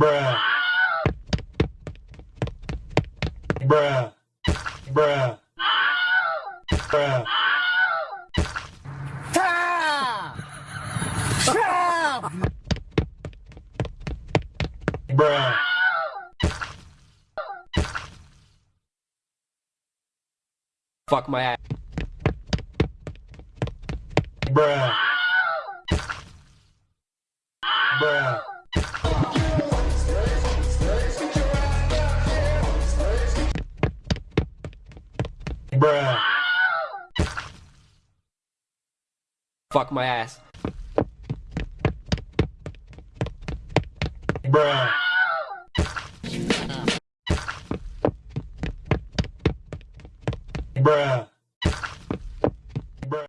bruh, bruh, bruh, bruh. Bruh. Fuck my ass. Bruh. Bruh. Bruh. Fuck my ass. Bruh. Bruh.